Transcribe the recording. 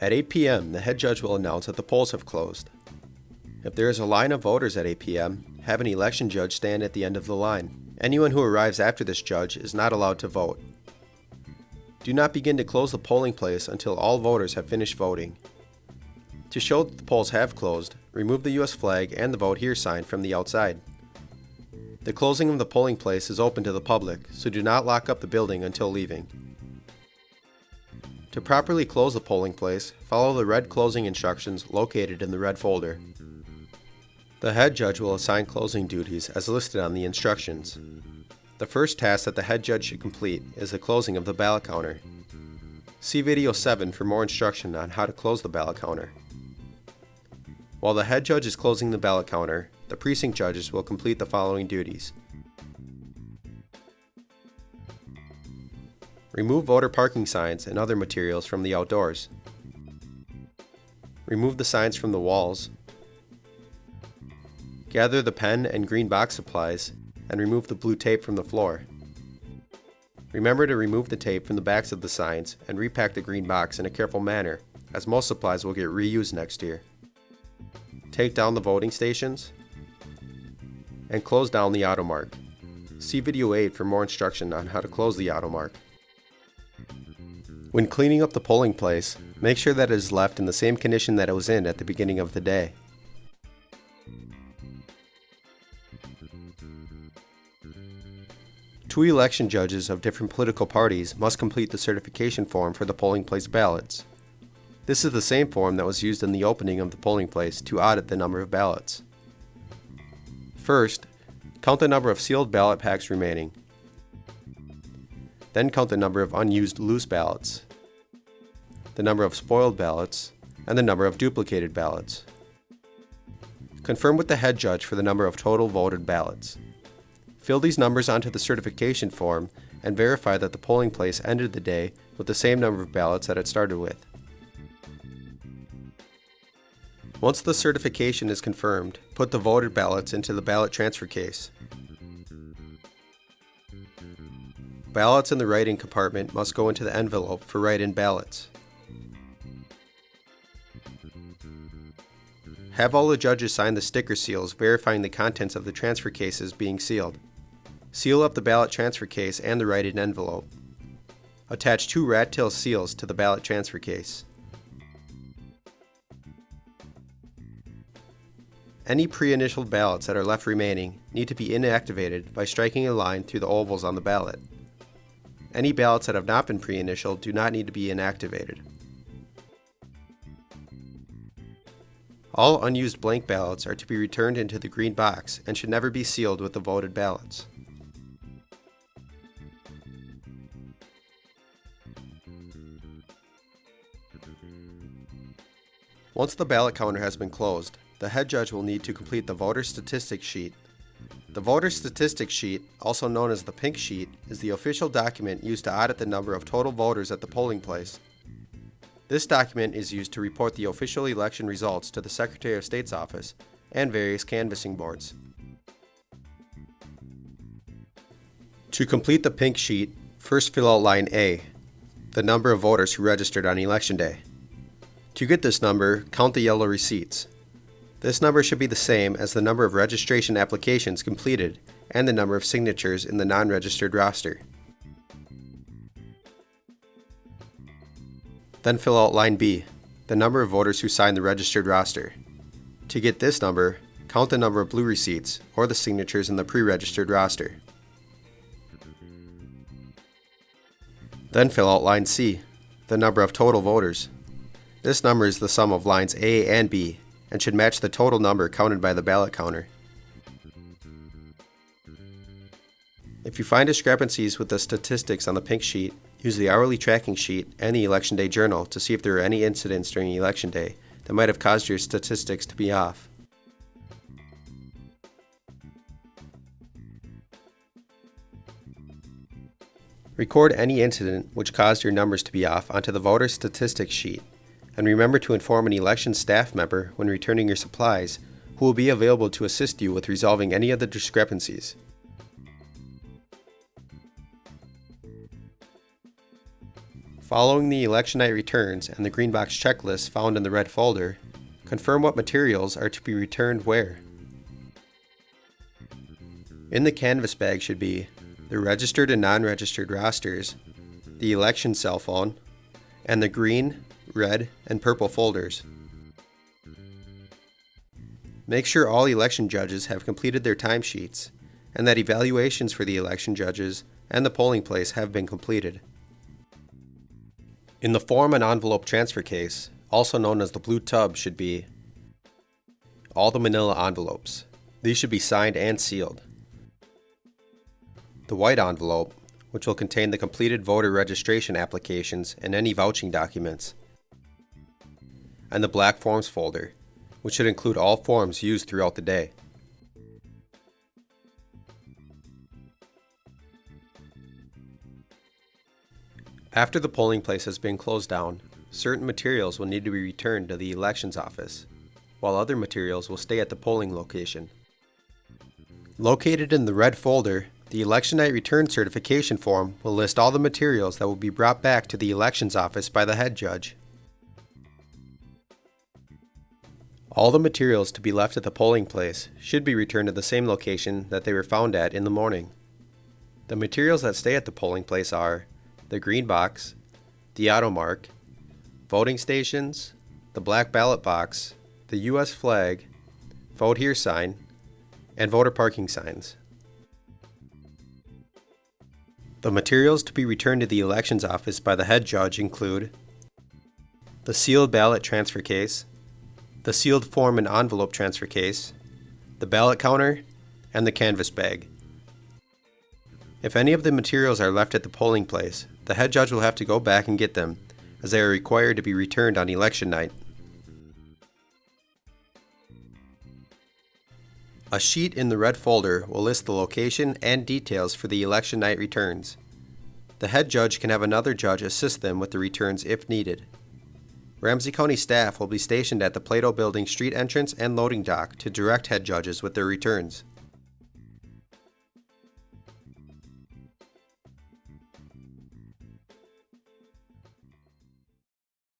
At 8 p.m., the head judge will announce that the polls have closed. If there is a line of voters at 8 p.m., have an election judge stand at the end of the line. Anyone who arrives after this judge is not allowed to vote. Do not begin to close the polling place until all voters have finished voting. To show that the polls have closed, remove the U.S. flag and the Vote Here sign from the outside. The closing of the polling place is open to the public, so do not lock up the building until leaving. To properly close the polling place, follow the red closing instructions located in the red folder. The head judge will assign closing duties as listed on the instructions. The first task that the head judge should complete is the closing of the ballot counter. See video 7 for more instruction on how to close the ballot counter. While the head judge is closing the ballot counter, the precinct judges will complete the following duties. Remove voter parking signs and other materials from the outdoors. Remove the signs from the walls. Gather the pen and green box supplies and remove the blue tape from the floor. Remember to remove the tape from the backs of the signs and repack the green box in a careful manner, as most supplies will get reused next year. Take down the voting stations and close down the AutoMark. See video 8 for more instruction on how to close the AutoMark. When cleaning up the polling place, make sure that it is left in the same condition that it was in at the beginning of the day. Two election judges of different political parties must complete the certification form for the polling place ballots. This is the same form that was used in the opening of the polling place to audit the number of ballots. First, count the number of sealed ballot packs remaining. Then count the number of unused loose ballots, the number of spoiled ballots, and the number of duplicated ballots. Confirm with the head judge for the number of total voted ballots. Fill these numbers onto the certification form and verify that the polling place ended the day with the same number of ballots that it started with. Once the certification is confirmed, put the voted ballots into the ballot transfer case. Ballots in the write-in compartment must go into the envelope for write-in ballots. Have all the judges sign the sticker seals verifying the contents of the transfer cases being sealed. Seal up the ballot transfer case and the write-in envelope. Attach two rat tail seals to the ballot transfer case. Any pre-initialed ballots that are left remaining need to be inactivated by striking a line through the ovals on the ballot. Any ballots that have not been pre-initialed do not need to be inactivated. All unused blank ballots are to be returned into the green box and should never be sealed with the voted ballots. Once the ballot counter has been closed, the head judge will need to complete the voter statistics sheet. The voter statistics sheet, also known as the pink sheet, is the official document used to audit the number of total voters at the polling place. This document is used to report the official election results to the Secretary of State's office and various canvassing boards. To complete the pink sheet, first fill out line A, the number of voters who registered on election day. To get this number, count the yellow receipts. This number should be the same as the number of registration applications completed and the number of signatures in the non-registered roster. Then fill out line B, the number of voters who signed the registered roster. To get this number, count the number of blue receipts or the signatures in the pre-registered roster. Then fill out line C, the number of total voters. This number is the sum of lines A and B and should match the total number counted by the ballot counter. If you find discrepancies with the statistics on the pink sheet, use the hourly tracking sheet and the election day journal to see if there are any incidents during election day that might have caused your statistics to be off. Record any incident which caused your numbers to be off onto the voter statistics sheet and remember to inform an election staff member when returning your supplies who will be available to assist you with resolving any of the discrepancies. Following the election night returns and the green box checklist found in the red folder, confirm what materials are to be returned where. In the canvas bag should be the registered and non-registered rosters, the election cell phone, and the green, red, and purple folders. Make sure all election judges have completed their timesheets and that evaluations for the election judges and the polling place have been completed. In the form and envelope transfer case, also known as the blue tub, should be all the manila envelopes. These should be signed and sealed. The white envelope, which will contain the completed voter registration applications and any vouching documents. And the black forms folder, which should include all forms used throughout the day. After the polling place has been closed down, certain materials will need to be returned to the elections office, while other materials will stay at the polling location. Located in the red folder, the election night return certification form will list all the materials that will be brought back to the elections office by the head judge. All the materials to be left at the polling place should be returned to the same location that they were found at in the morning. The materials that stay at the polling place are the green box, the AutoMark, voting stations, the black ballot box, the U.S. flag, vote here sign, and voter parking signs. The materials to be returned to the elections office by the head judge include the sealed ballot transfer case, the sealed form and envelope transfer case, the ballot counter, and the canvas bag. If any of the materials are left at the polling place, the head judge will have to go back and get them, as they are required to be returned on election night. A sheet in the red folder will list the location and details for the election night returns. The head judge can have another judge assist them with the returns if needed. Ramsey County staff will be stationed at the Plato Building street entrance and loading dock to direct head judges with their returns.